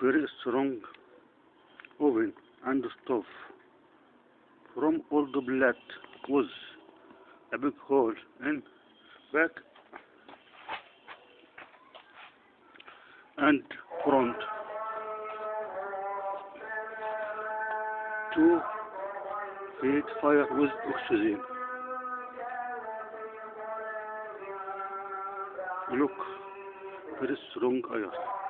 very strong oven and stove. From all the blood was a big hole in back and front. To feed fire with oxygen. Look, very strong iron.